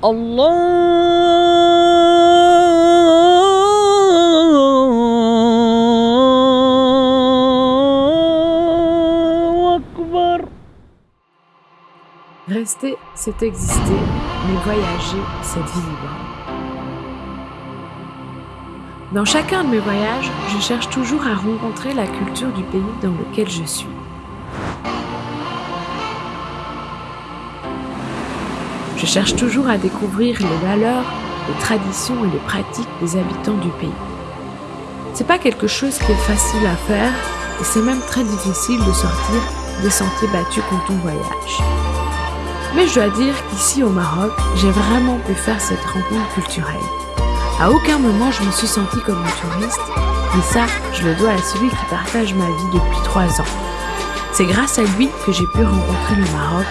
Allah Akbar. Rester, c'est exister, mais voyager, c'est vivre. Dans chacun de mes voyages, je cherche toujours à rencontrer la culture du pays dans lequel je suis. Je cherche toujours à découvrir les valeurs, les traditions et les pratiques des habitants du pays. C'est pas quelque chose qui est facile à faire et c'est même très difficile de sortir des sentiers battus quand on voyage. Mais je dois dire qu'ici au Maroc, j'ai vraiment pu faire cette rencontre culturelle. À aucun moment je me suis sentie comme un touriste, et ça, je le dois à celui qui partage ma vie depuis trois ans. C'est grâce à lui que j'ai pu rencontrer le Maroc,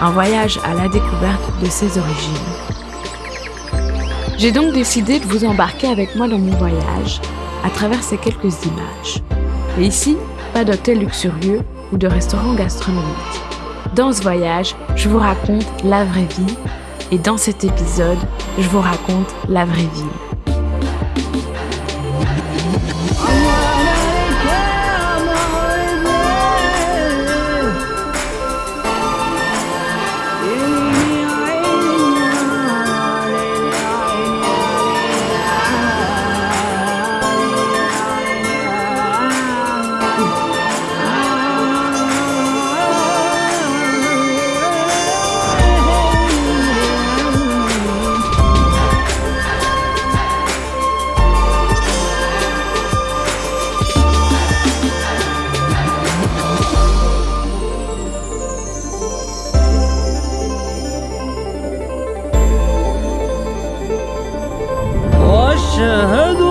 un voyage à la découverte de ses origines. J'ai donc décidé de vous embarquer avec moi dans mon voyage, à travers ces quelques images. Et ici, pas d'hôtel luxurieux ou de restaurant gastronomique. Dans ce voyage, je vous raconte la vraie vie et dans cet épisode, je vous raconte la vraie ville. شاهدوا